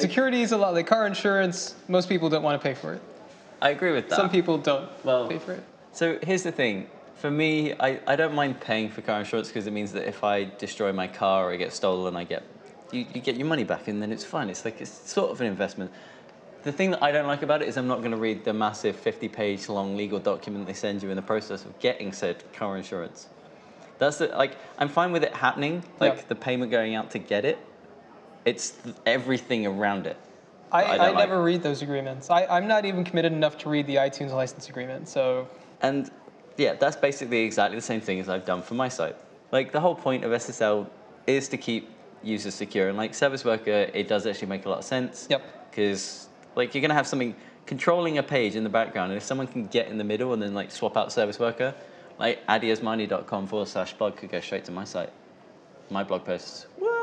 Security is a lot like car insurance. Most people don't want to pay for it. I agree with that. Some people don't Well- pay for it. So here's the thing. For me, I, I don't mind paying for car insurance because it means that if I destroy my car or I get stolen, I get you, you get your money back and then it's fine. It's like it's sort of an investment. The thing that I don't like about it is I'm not going to read the massive 50-page long legal document they send you in the process of getting said car insurance. That's the, like I'm fine with it happening, like Yeah. the payment going out to get it. It's th- everything around it. I, I I, like never read those agreements. I, I'm not even committed enough to read the iTunes license agreement. So And yeah, that's basically exactly the same thing as I've done for my site. Like the whole point of SSL is to keep users secure. And like Service Worker, it does actually make a lot of sense. Yep. Because like you're gonna have something controlling a page in the background, and if someone can get in the middle and then like swap out Service Worker, like addyosmani.com forward slash blog could go straight to my site. My blog posts. What?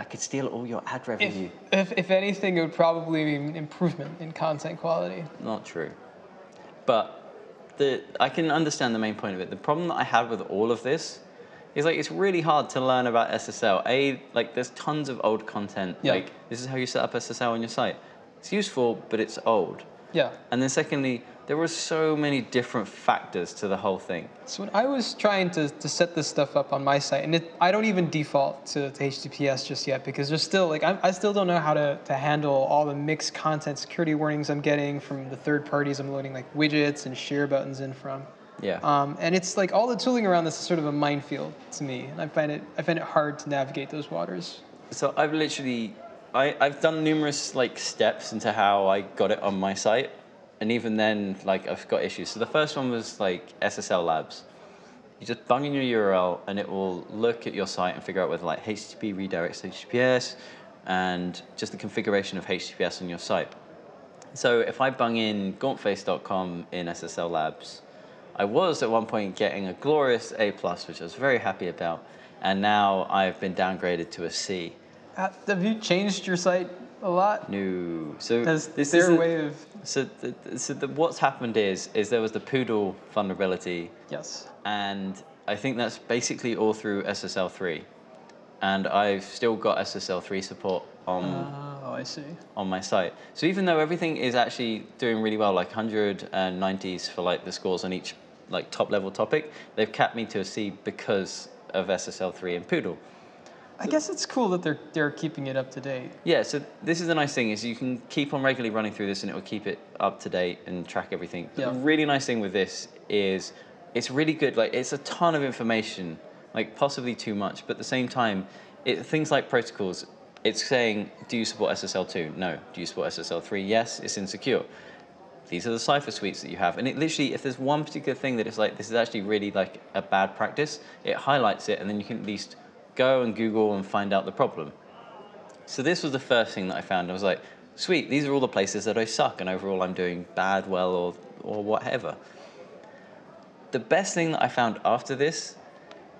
I could steal all your ad revenue. if, if anything, it would probably be an improvement in content quality. Not true. But the I can understand the main point of it. The problem that I have with all of this is like it's really hard to learn about SSL. A like there's tons of old content. Yeah. Like this is how you set up SSL on your site. It's useful, but it's old. Yeah. And then secondly, there were so many different factors to the whole thing. So when I was trying to, to set this stuff up on my site, and it, I don't even default to, to HTTPS just yet because there's still like I'm, I still don't know how to, to handle all the mixed content security warnings I'm getting from the third parties I'm loading like widgets and share buttons in from. Yeah. Um, and it's like all the tooling around this is sort of a minefield to me, and I find it I find it hard to navigate those waters. So I've literally, I, I've done numerous like steps into how I got it on my site, and even then, like I've got issues. So the first one was like SSL Labs. You just bung in your URL, and it will look at your site and figure out whether like HTTP redirects to HTTPS, and just the configuration of HTTPS on your site. So if I bung in gauntface.com in SSL Labs, I was at one point getting a glorious A+, plus, which I was very happy about, and now I've been downgraded to a C. Uh, Have you changed your site a lot? No. So Has this their isn't- way of So, the, so the, what's happened is is there was the Poodle vulnerability, yes. and I think that's basically all through SSL3, and I've still got SSL3 support on Oh, I see. on my site. So even though everything is actually doing really well, like 190s for like the scores on each like top level topic, they've capped me to a C because of SSL3 and Poodle. I guess it's cool that they're they're keeping it up to date. Yeah, so this is the nice thing is you can keep on regularly running through this and it will keep it up to date and track everything. Yeah. The really nice thing with this is it's really good. Like it's a ton of information, like possibly too much, but at the same time, it, things like protocols, it's saying, do you support SSL2? No. Do you support SSL3? Yes, it's insecure. These are the cipher suites that you have. And it literally, if there's one particular thing that it's like, this is actually really like a bad practice, it highlights it and then you can at least go and Google and find out the problem. So this was the first thing that I found. I was like, sweet, these are all the places that I suck and overall I'm doing bad, well, or, or whatever. The best thing that I found after this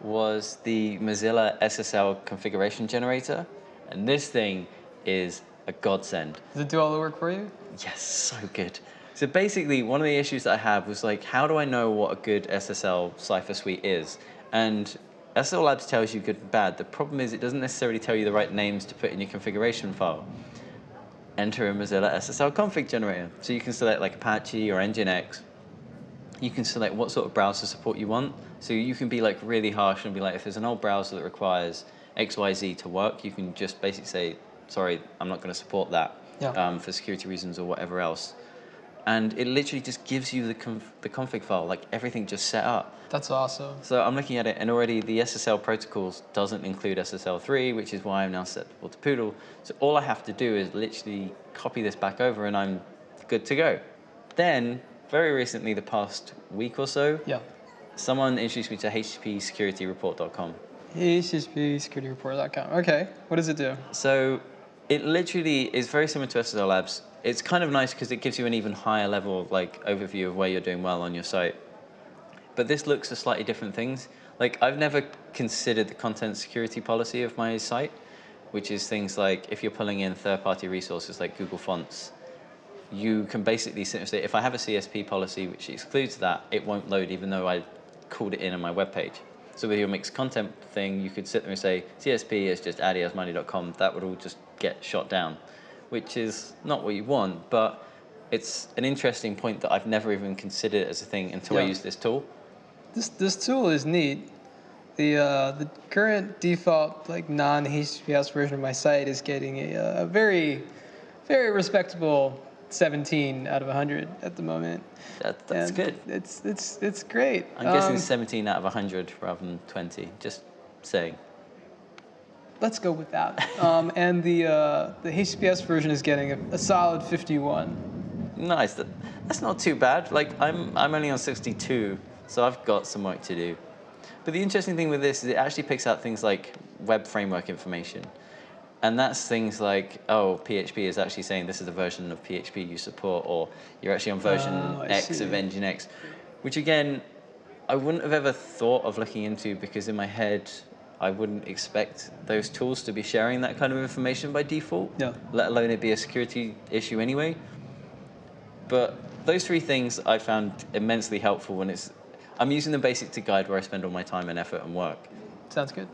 was the Mozilla SSL configuration generator. And this thing is a godsend. Does it do all the work for you? Yes, so good. So basically, one of the issues that I had was like, how do I know what a good SSL cipher suite is? And SSL Labs tells you good and bad. The problem is it doesn't necessarily tell you the right names to put in your configuration file. Enter a Mozilla SSL config generator. So you can select like Apache or Nginx. You can select what sort of browser support you want. So you can be like really harsh and be like, if there's an old browser that requires XYZ to work, you can just basically say, sorry, I'm not going to support that Yeah. um, for security reasons or whatever else. And it literally just gives you the, conf- the config file, like everything just set up. That's awesome. So I'm looking at it, and already the SSL protocols doesn't include SSL3, which is why I'm now set to Poodle. So all I have to do is literally copy this back over, and I'm good to go. Then, very recently, the past week or so, Yeah. someone introduced me to HTTPSecurityReport.com. HTTPSecurityReport.com. Okay. What does it do? So it literally is very similar to SSL Labs. It's kind of nice because it gives you an even higher level like overview of where you're doing well on your site. But this looks at slightly different things. Like I've never considered the content security policy of my site, which is things like if you're pulling in third-party resources like Google Fonts, you can basically say, if I have a CSP policy which excludes that, it won't load even though I called it in on my web page. So with your mixed content thing, you could sit there and say CSP is just addyosmani.com. That would all just get shot down, which is not what you want, but it's an interesting point that I've never even considered as a thing until I Yeah. use this tool. This this tool is neat. The uh, the current default like non HTTPS version of my site is getting a, uh, a very very respectable 17 out of 100 at the moment. That, that's And good. It's it's it's great. I'm guessing Um, 17 out of 100 rather than 20. Just saying. let's go with that. um, and the uh, the HTTPS version is getting a, a solid 51. Nice. That, that's not too bad. Like I'm, I'm only on 62, so I've got some work to do. But the interesting thing with this is it actually picks out things like web framework information. And that's things like, oh, PHP is actually saying this is the version of PHP you support, or you're actually on version Oh, X of see. Nginx, which again, I wouldn't have ever thought of looking into because in my head, I wouldn't expect those tools to be sharing that kind of information by default, Yeah. let alone it be a security issue anyway. But those three things I found immensely helpful when it's, I'm using them basically to guide where I spend all my time and effort and work. Sounds good.